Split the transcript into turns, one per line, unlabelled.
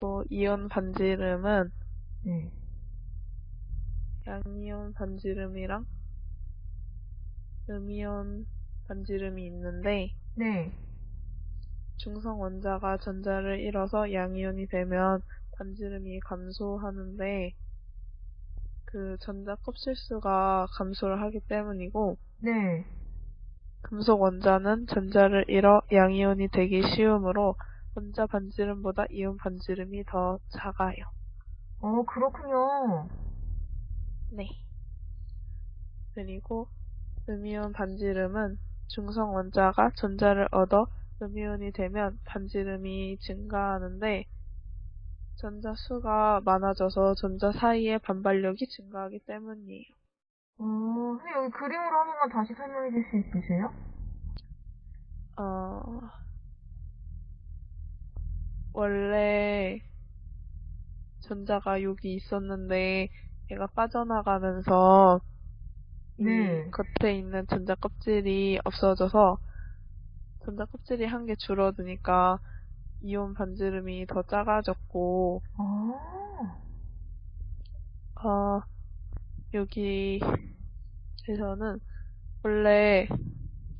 또 이온 반지름은
네.
양이온 반지름이랑 음이온 반지름이 있는데
네.
중성 원자가 전자를 잃어서 양이온이 되면 반지름이 감소하는데 그 전자 kop실수가 감소를 하기 때문이고
네.
금속 원자는 전자를 잃어 양이온이 되기 쉬우므로 원자 반지름보다 이온 반지름이 더 작아요.
어, 그렇군요.
네. 그리고 음이온 반지름은 중성 원자가 전자를 얻어 음이온이 되면 반지름이 증가하는데 전자 수가 많아져서 전자 사이의 반발력이 증가하기 때문이에요.
어, 선생님 여기 그림으로 한 번만 다시 설명해 줄 수 있으세요?
어, 원래 전자가 여기 있었는데 얘가 빠져나가면서
네.
이 겉에 있는 전자 껍질이 없어져서 전자 껍질이 한 개 줄어드니까 이온 반지름이 더 작아졌고
아,
어, 여기에서는 원래